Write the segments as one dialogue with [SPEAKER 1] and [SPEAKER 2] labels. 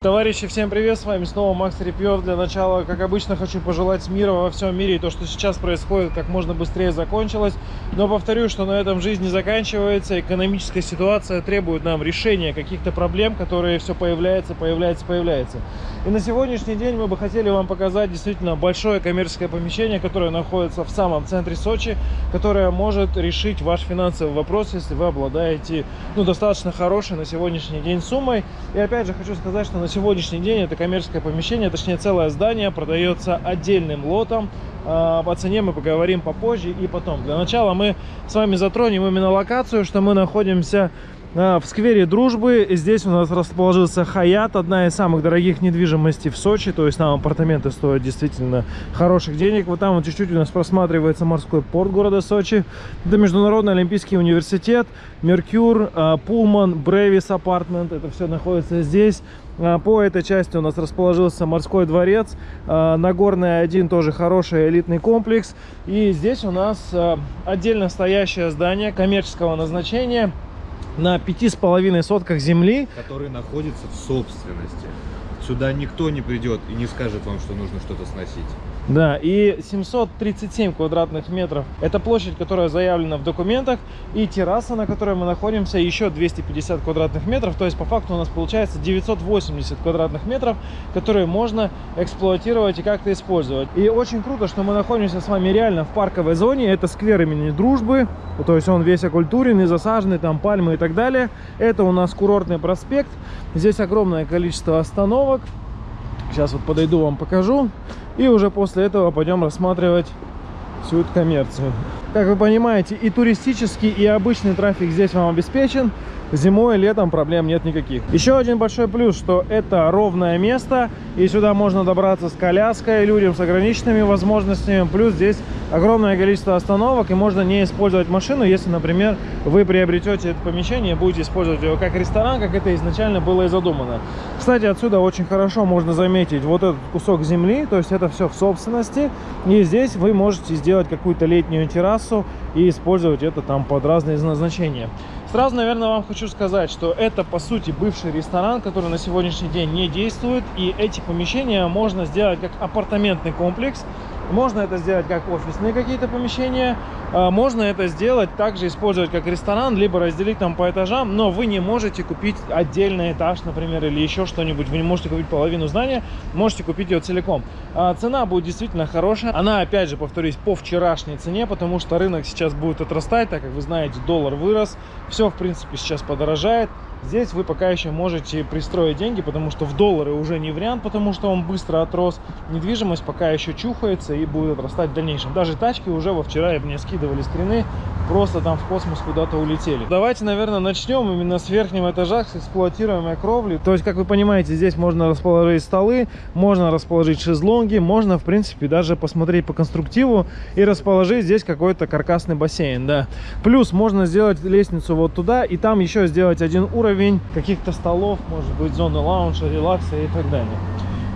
[SPEAKER 1] Товарищи, всем привет, с вами снова Макс Репьев. Для начала, как обычно, хочу пожелать мира во всем мире. И то, что сейчас происходит, как можно быстрее закончилось. Но повторю, что на этом жизнь не заканчивается. Экономическая ситуация требует нам решения каких-то проблем, которые все появляются, появляются, появляются. И на сегодняшний день мы бы хотели вам показать действительно большое коммерческое помещение, которое находится в самом центре Сочи, которое может решить ваш финансовый вопрос, если вы обладаете ну, достаточно хорошей на сегодняшний день суммой. И опять же хочу сказать, что на сегодняшний день это коммерческое помещение, точнее целое здание, продается отдельным лотом. А, по цене мы поговорим попозже и потом. Для начала мы с вами затронем именно локацию, что мы находимся а, в сквере Дружбы. Здесь у нас расположился Хаят, одна из самых дорогих недвижимостей в Сочи. То есть там апартаменты стоят действительно хороших денег. Вот там вот чуть-чуть у нас просматривается морской порт города Сочи. Это Международный Олимпийский университет, Меркюр, а, Пулман, Бревис апартмент. Это все находится здесь. А, по этой части у нас расположился морской дворец. А, Нагорный один тоже хороший элитный комплекс. И здесь у нас а, отдельно стоящее здание коммерческого назначения на пяти с половиной сотках земли.
[SPEAKER 2] Который находится в собственности. Сюда никто не придет и не скажет вам, что нужно что-то сносить.
[SPEAKER 1] Да, и 737 квадратных метров. Это площадь, которая заявлена в документах. И терраса, на которой мы находимся, еще 250 квадратных метров. То есть, по факту, у нас получается 980 квадратных метров, которые можно эксплуатировать и как-то использовать. И очень круто, что мы находимся с вами реально в парковой зоне. Это сквер имени Дружбы. То есть, он весь окультуренный, засаженный, там пальмы и так далее. Это у нас курортный проспект. Здесь огромное количество остановок. Сейчас вот подойду, вам покажу. И уже после этого пойдем рассматривать всю эту коммерцию. Как вы понимаете, и туристический, и обычный трафик здесь вам обеспечен. Зимой и летом проблем нет никаких. Еще один большой плюс, что это ровное место, и сюда можно добраться с коляской людям с ограниченными возможностями. Плюс здесь огромное количество остановок, и можно не использовать машину, если, например, вы приобретете это помещение и будете использовать его как ресторан, как это изначально было и задумано. Кстати, отсюда очень хорошо можно заметить вот этот кусок земли, то есть это все в собственности, и здесь вы можете сделать какую-то летнюю террасу и использовать это там под разные назначения. Сразу, наверное, вам хочу сказать, что это, по сути, бывший ресторан, который на сегодняшний день не действует. И эти помещения можно сделать как апартаментный комплекс, можно это сделать как офисные какие-то помещения, а, можно это сделать также использовать как ресторан, либо разделить там по этажам, но вы не можете купить отдельный этаж, например, или еще что-нибудь. Вы не можете купить половину здания, можете купить ее целиком. А цена будет действительно хорошая. Она, опять же, повторюсь, по вчерашней цене, потому что рынок сейчас будет отрастать, так как вы знаете, доллар вырос, все, в принципе, сейчас подорожает. Здесь вы пока еще можете пристроить деньги, потому что в доллары уже не вариант, потому что он быстро отрос. Недвижимость пока еще чухается и будет отрастать в дальнейшем. Даже тачки уже во вчера мне скидывали скрины, просто там в космос куда-то улетели. Давайте, наверное, начнем именно с верхнего этажа, с эксплуатируемой кровли. То есть, как вы понимаете, здесь можно расположить столы, можно расположить шезлонги, можно, в принципе, даже посмотреть по конструктиву и расположить здесь какой-то каркасный бассейн, да. Плюс можно сделать лестницу вот туда и там еще сделать один уровень каких-то столов, может быть, зоны лаунжа, релакса и так далее.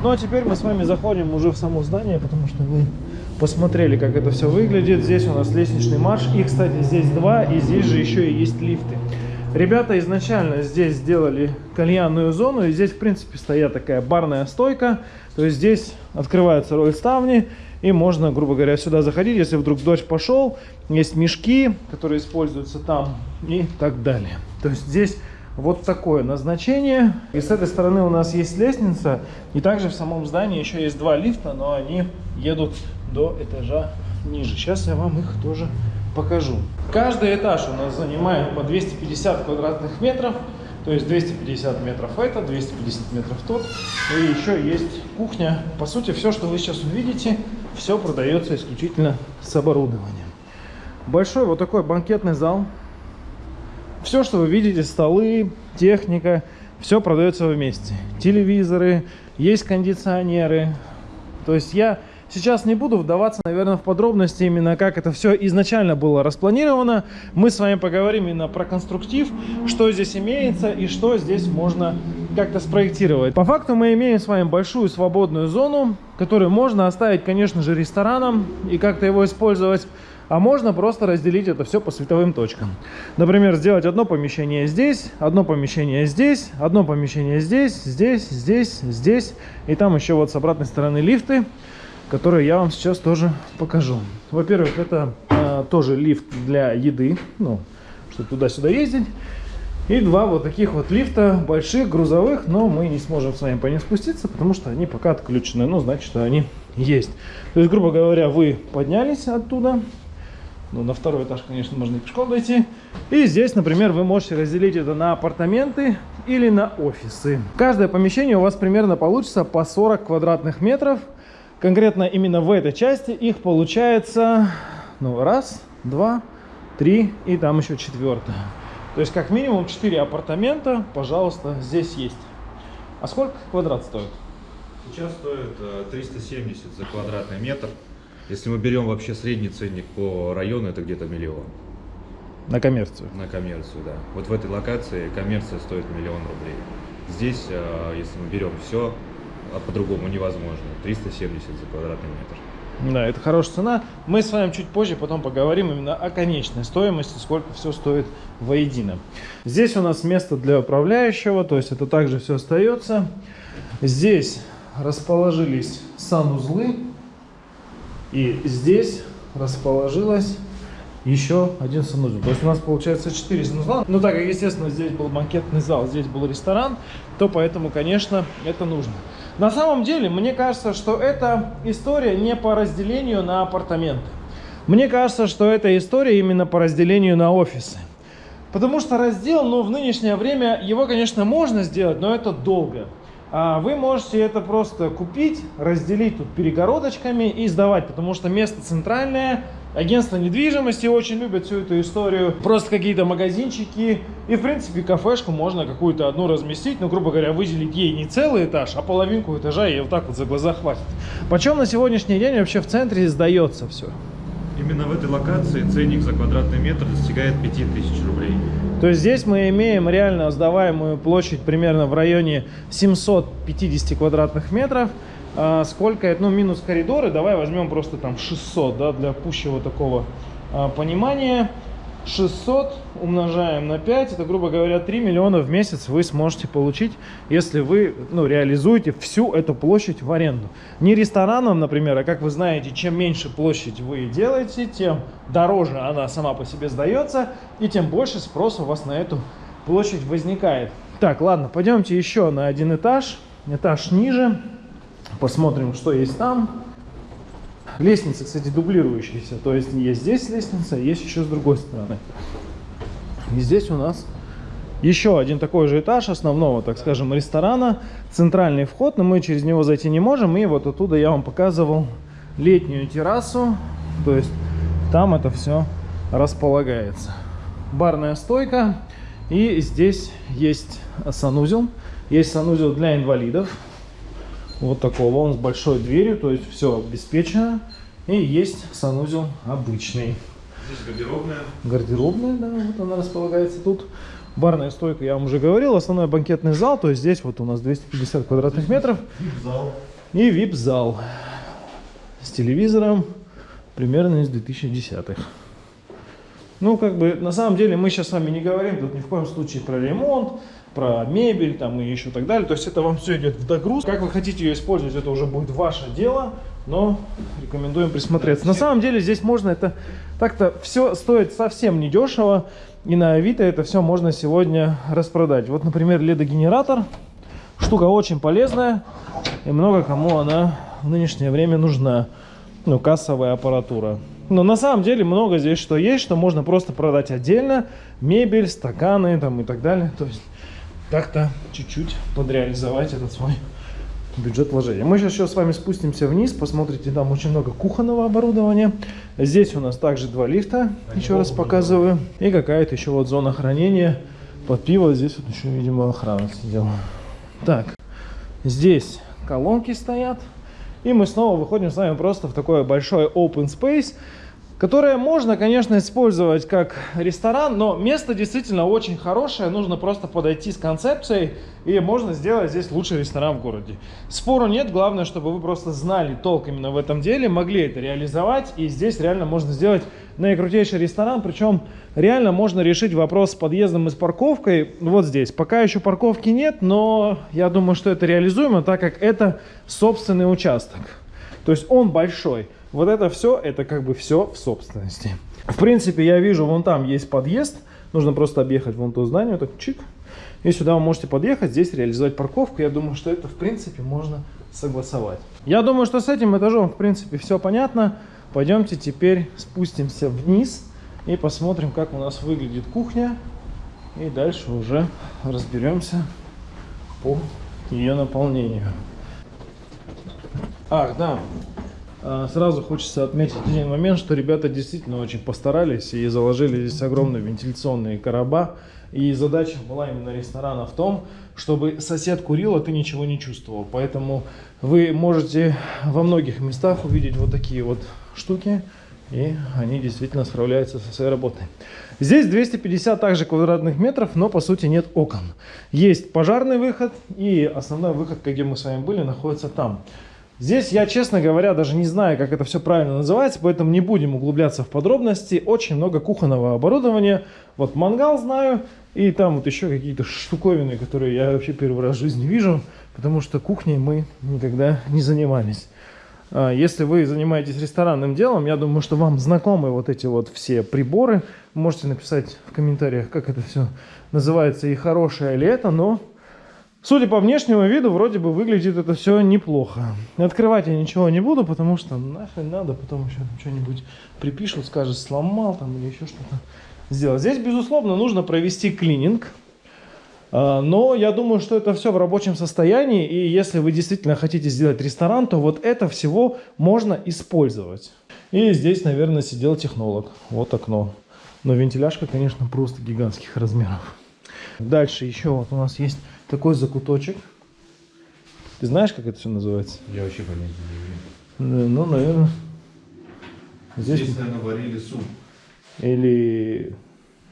[SPEAKER 1] Ну а теперь мы с вами заходим уже в само здание, потому что вы посмотрели, как это все выглядит. Здесь у нас лестничный марш. И, кстати, здесь два, и здесь же еще и есть лифты. Ребята изначально здесь сделали кальянную зону, и здесь, в принципе, стоят такая барная стойка. То есть здесь открываются роль ставни, и можно, грубо говоря, сюда заходить, если вдруг дождь пошел. Есть мешки, которые используются там и так далее. То есть здесь вот такое назначение. И с этой стороны у нас есть лестница. И также в самом здании еще есть два лифта, но они едут до этажа ниже. Сейчас я вам их тоже покажу. Каждый этаж у нас занимает по 250 квадратных метров. То есть 250 метров это, 250 метров тот. И еще есть кухня. По сути, все, что вы сейчас увидите, все продается исключительно с оборудованием. Большой вот такой банкетный зал все, что вы видите, столы, техника, все продается вместе. Телевизоры, есть кондиционеры. То есть я сейчас не буду вдаваться, наверное, в подробности именно, как это все изначально было распланировано. Мы с вами поговорим именно про конструктив, что здесь имеется и что здесь можно как-то спроектировать. По факту мы имеем с вами большую свободную зону, которую можно оставить, конечно же, рестораном и как-то его использовать. А можно просто разделить это все по световым точкам. Например, сделать одно помещение здесь, одно помещение здесь, одно помещение здесь, здесь, здесь, здесь. И там еще вот с обратной стороны лифты, которые я вам сейчас тоже покажу. Во-первых, это э, тоже лифт для еды, ну, чтобы туда-сюда ездить. И два вот таких вот лифта больших, грузовых, но мы не сможем с вами по ним спуститься, потому что они пока отключены. Ну, значит, что они есть. То есть, грубо говоря, вы поднялись оттуда. Ну, на второй этаж, конечно, можно и пешком дойти. И здесь, например, вы можете разделить это на апартаменты или на офисы. Каждое помещение у вас примерно получится по 40 квадратных метров. Конкретно именно в этой части их получается, ну, раз, два, три и там еще четвертое. То есть как минимум 4 апартамента, пожалуйста, здесь есть. А сколько квадрат стоит?
[SPEAKER 2] Сейчас стоит 370 э, за квадратный метр. Если мы берем вообще средний ценник по району, это где-то миллион.
[SPEAKER 1] На коммерцию?
[SPEAKER 2] На коммерцию, да. Вот в этой локации коммерция стоит миллион рублей. Здесь, э, если мы берем все, а по-другому невозможно. 370 за квадратный метр.
[SPEAKER 1] Да, это хорошая цена. Мы с вами чуть позже потом поговорим именно о конечной стоимости, сколько все стоит воедино. Здесь у нас место для управляющего, то есть это также все остается. Здесь расположились санузлы. И здесь расположилась еще один санузел. То есть у нас получается 4 санузла. Ну так естественно, здесь был банкетный зал, здесь был ресторан, то поэтому, конечно, это нужно. На самом деле, мне кажется, что эта история не по разделению на апартаменты. Мне кажется, что эта история именно по разделению на офисы. Потому что раздел, ну, в нынешнее время, его, конечно, можно сделать, но это долго. А вы можете это просто купить, разделить тут перегородочками и сдавать, потому что место центральное, Агентство недвижимости очень любят всю эту историю. Просто какие-то магазинчики. И, в принципе, кафешку можно какую-то одну разместить. Ну, грубо говоря, выделить ей не целый этаж, а половинку этажа и вот так вот за глаза хватит. Почем на сегодняшний день вообще в центре сдается все?
[SPEAKER 2] Именно в этой локации ценник за квадратный метр достигает 5000 рублей.
[SPEAKER 1] То есть здесь мы имеем реально сдаваемую площадь примерно в районе 750 квадратных метров. А, сколько это, ну, минус коридоры, давай возьмем просто там 600, да, для пущего такого а, понимания. 600 умножаем на 5, это, грубо говоря, 3 миллиона в месяц вы сможете получить, если вы ну, реализуете всю эту площадь в аренду. Не рестораном, например, а как вы знаете, чем меньше площадь вы делаете, тем дороже она сама по себе сдается, и тем больше спрос у вас на эту площадь возникает. Так, ладно, пойдемте еще на один этаж, этаж ниже. Посмотрим, что есть там. Лестница, кстати, дублирующаяся. То есть есть здесь лестница, есть еще с другой стороны. И здесь у нас еще один такой же этаж основного, так скажем, ресторана. Центральный вход, но мы через него зайти не можем. И вот оттуда я вам показывал летнюю террасу. То есть там это все располагается. Барная стойка. И здесь есть санузел. Есть санузел для инвалидов вот такого. Он с большой дверью, то есть все обеспечено. И есть санузел обычный.
[SPEAKER 2] Здесь гардеробная.
[SPEAKER 1] Гардеробная, да, вот она располагается тут. Барная стойка, я вам уже говорил, основной банкетный зал, то есть здесь вот у нас 250 квадратных метров.
[SPEAKER 2] Вип-зал.
[SPEAKER 1] И вип-зал с телевизором примерно из 2010-х. Ну, как бы, на самом деле, мы сейчас с вами не говорим тут ни в коем случае про ремонт, про мебель там и еще так далее. То есть это вам все идет в догруз. Как вы хотите ее использовать, это уже будет ваше дело, но рекомендуем присмотреться. На самом деле здесь можно это так-то все стоит совсем недешево. И на Авито это все можно сегодня распродать. Вот, например, ледогенератор. Штука очень полезная. И много кому она в нынешнее время нужна. Ну, кассовая аппаратура. Но на самом деле много здесь что есть, что можно просто продать отдельно. Мебель, стаканы там и так далее. То есть как-то чуть-чуть подреализовать этот свой бюджет вложения. Мы сейчас еще с вами спустимся вниз, посмотрите, там очень много кухонного оборудования. Здесь у нас также два лифта, Они еще раз показываю. И какая-то еще вот зона хранения под пиво. Здесь вот еще, видимо, охрана сидела. Так, здесь колонки стоят. И мы снова выходим с вами просто в такой большой open space, которое можно, конечно, использовать как ресторан, но место действительно очень хорошее, нужно просто подойти с концепцией, и можно сделать здесь лучший ресторан в городе. Спору нет, главное, чтобы вы просто знали толк именно в этом деле, могли это реализовать, и здесь реально можно сделать наикрутейший ресторан, причем реально можно решить вопрос с подъездом и с парковкой вот здесь. Пока еще парковки нет, но я думаю, что это реализуемо, так как это собственный участок. То есть он большой. Вот это все, это как бы все в собственности. В принципе, я вижу, вон там есть подъезд. Нужно просто объехать вон то здание, так чик. И сюда вы можете подъехать, здесь реализовать парковку. Я думаю, что это, в принципе, можно согласовать. Я думаю, что с этим этажом, в принципе, все понятно. Пойдемте теперь спустимся вниз и посмотрим, как у нас выглядит кухня. И дальше уже разберемся по ее наполнению. Ах, да, а, сразу хочется отметить один момент, что ребята действительно очень постарались и заложили здесь огромные вентиляционные короба. И задача была именно ресторана в том, чтобы сосед курил, а ты ничего не чувствовал. Поэтому вы можете во многих местах увидеть вот такие вот штуки. И они действительно справляются со своей работой. Здесь 250 также квадратных метров, но по сути нет окон. Есть пожарный выход и основной выход, где мы с вами были, находится там. Здесь я, честно говоря, даже не знаю, как это все правильно называется, поэтому не будем углубляться в подробности. Очень много кухонного оборудования. Вот мангал знаю, и там вот еще какие-то штуковины, которые я вообще первый раз в жизни вижу, потому что кухней мы никогда не занимались. А, если вы занимаетесь ресторанным делом, я думаю, что вам знакомы вот эти вот все приборы. Можете написать в комментариях, как это все называется и хорошее ли это, но Судя по внешнему виду, вроде бы выглядит это все неплохо. Открывать я ничего не буду, потому что нахрен надо, потом еще что-нибудь припишут, скажут, сломал там или еще что-то сделать. Здесь, безусловно, нужно провести клининг. А, но я думаю, что это все в рабочем состоянии, и если вы действительно хотите сделать ресторан, то вот это всего можно использовать. И здесь, наверное, сидел технолог. Вот окно. Но вентиляшка, конечно, просто гигантских размеров. Дальше еще вот у нас есть такой закуточек. Ты знаешь, как это все называется?
[SPEAKER 2] Я вообще понятия не имею.
[SPEAKER 1] Ну, наверное.
[SPEAKER 2] Здесь, Здесь наверное, варили суп.
[SPEAKER 1] Или...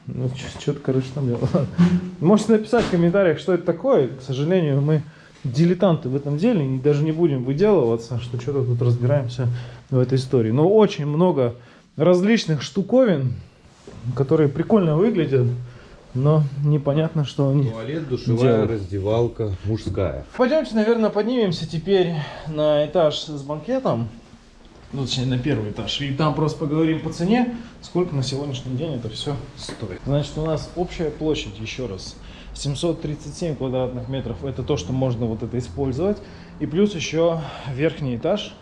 [SPEAKER 1] Ну, что-то, короче, там... Можете написать в комментариях, что это такое. К сожалению, мы дилетанты в этом деле, и даже не будем выделываться, что что-то тут разбираемся в этой истории. Но очень много различных штуковин, которые прикольно выглядят но непонятно, что они
[SPEAKER 2] Туалет, душевая, делают. раздевалка, мужская.
[SPEAKER 1] Пойдемте, наверное, поднимемся теперь на этаж с банкетом. Ну, точнее, на первый этаж. И там просто поговорим по цене, сколько на сегодняшний день это все стоит. Значит, у нас общая площадь, еще раз, 737 квадратных метров. Это то, что можно вот это использовать. И плюс еще верхний этаж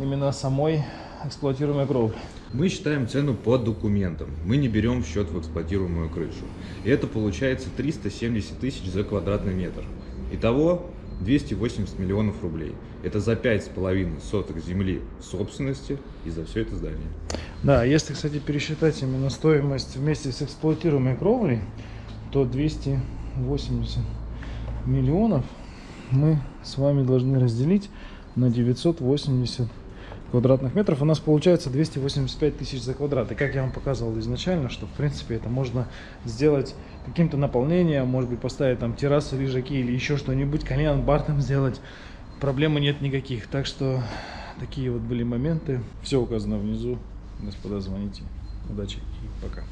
[SPEAKER 1] именно самой эксплуатируемой кровли.
[SPEAKER 2] Мы считаем цену по документам. Мы не берем в счет в эксплуатируемую крышу. И это получается 370 тысяч за квадратный метр. Итого 280 миллионов рублей. Это за пять с половиной соток земли в собственности и за все это здание.
[SPEAKER 1] Да, если, кстати, пересчитать именно стоимость вместе с эксплуатируемой кровлей, то 280 миллионов мы с вами должны разделить на 980 квадратных метров у нас получается 285 тысяч за квадрат. И как я вам показывал изначально, что в принципе это можно сделать каким-то наполнением, может быть поставить там террасу, лежаки или еще что-нибудь, кальян, бар там сделать. Проблемы нет никаких. Так что такие вот были моменты. Все указано внизу. Господа, звоните. Удачи и пока.